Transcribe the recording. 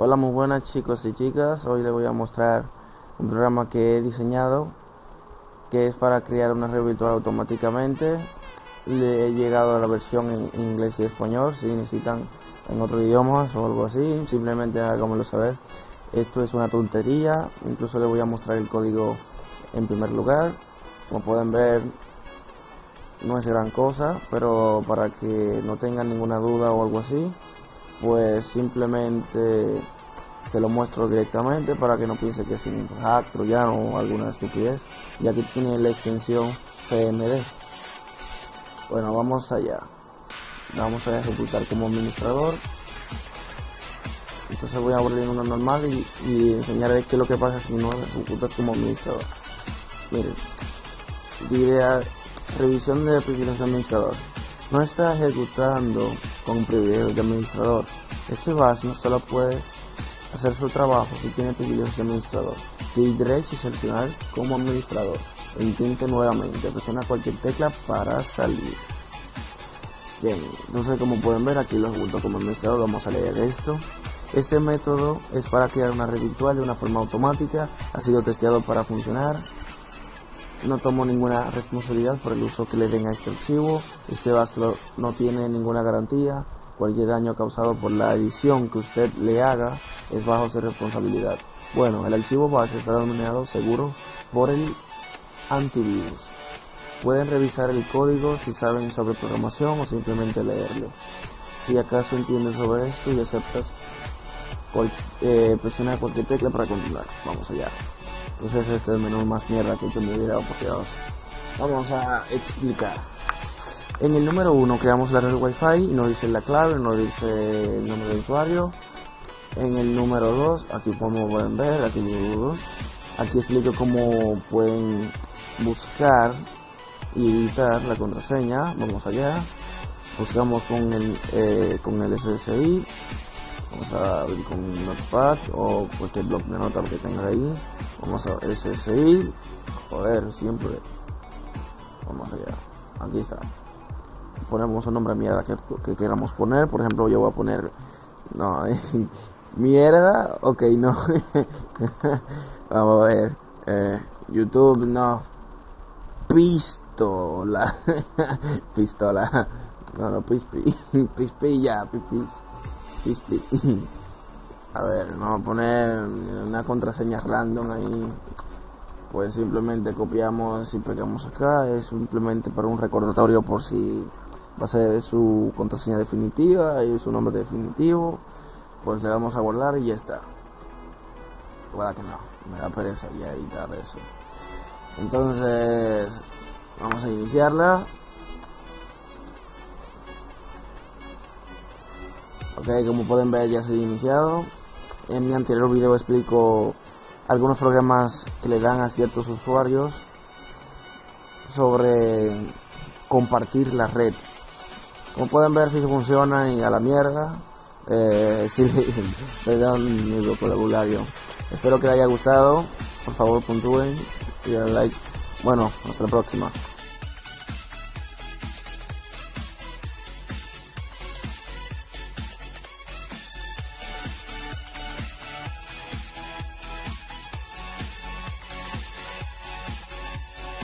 Hola muy buenas chicos y chicas, hoy les voy a mostrar un programa que he diseñado que es para crear una red virtual automáticamente. Le he llegado a la versión en inglés y español si necesitan en otros idiomas o algo así simplemente háganmelo saber. Esto es una tontería incluso les voy a mostrar el código en primer lugar. Como pueden ver no es gran cosa pero para que no tengan ninguna duda o algo así pues simplemente se lo muestro directamente para que no piense que es un hack troyano o alguna estupidez. Ya que tiene la extensión CMD bueno vamos allá. Vamos a ejecutar como administrador. Entonces voy a abrir uno normal y, enseñarles qué es lo que pasa si no ejecutas como administrador. Miren diré revisión de de administrador no está ejecutando con privilegios de administrador. Este bus no solo puede hacer su trabajo si tiene privilegios de administrador. Clic derecho y seleccionar como administrador. E intente nuevamente, presiona cualquier tecla para salir. Bien, entonces como pueden ver aquí lo ejecuto como administrador, vamos a leer esto. Este método es para crear una red virtual de una forma automática, ha sido testeado para funcionar, no tomo ninguna responsabilidad por el uso que le den a este archivo. Este bastro no tiene ninguna garantía. Cualquier daño causado por la edición que usted le haga es bajo su responsabilidad. Bueno, el archivo base está denominado seguro por el antivirus. Pueden revisar el código si saben sobre programación o simplemente leerlo. Si acaso entiendes sobre esto y aceptas, eh, presiona cualquier tecla para continuar. Vamos allá. Entonces este es el menú más mierda que he hecho en mi video, por Dios. Vamos a explicar. En el número 1 creamos la red Wi-Fi y nos dice la clave, nos dice el nombre de usuario. En el número 2, aquí como pueden ver, aquí, aquí explico cómo pueden buscar y editar la contraseña. Vamos allá. Buscamos con el, eh, con el SSI. Vamos a abrir con Notepad o cualquier blog de nota que tenga ahí. Vamos a SSI joder siempre. Vamos allá. Aquí está. Ponemos un nombre mierda que, que, queramos poner. Por ejemplo yo voy a poner no mierda. Ok no. Vamos a ver. Eh, youtube no. Pistola. Pistola. No no pispi pispi ya a ver, vamos a poner una contraseña random ahí. Pues simplemente copiamos y pegamos acá. Es simplemente para un recordatorio por si va a ser su contraseña definitiva y su nombre definitivo. Pues le vamos a guardar y ya está. Pueda que no, me da pereza ya editar eso. Entonces, vamos a iniciarla. Ok, como pueden ver ya se ha iniciado. En mi anterior video explico algunos programas que le dan a ciertos usuarios sobre compartir la red. Como pueden ver si funciona y a la mierda. Eh, si le dan mi vocabulario. Espero que les haya gustado. Por favor puntúen y den like. Bueno, hasta la próxima.